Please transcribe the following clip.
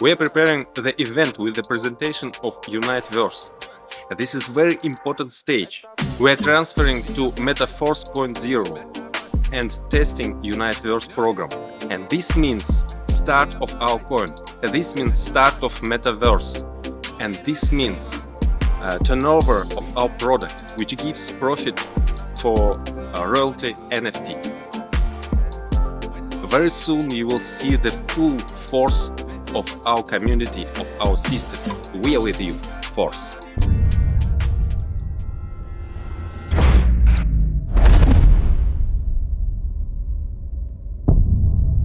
We are preparing the event with the presentation of Uniteverse. This is very important stage. We are transferring to Metaforce 4.0 and testing Uniteverse program. And this means start of our coin. This means start of Metaverse. And this means uh, turnover of our product, which gives profit for uh, royalty NFT. Very soon you will see the full force of our community, of our system. We are with you, Force.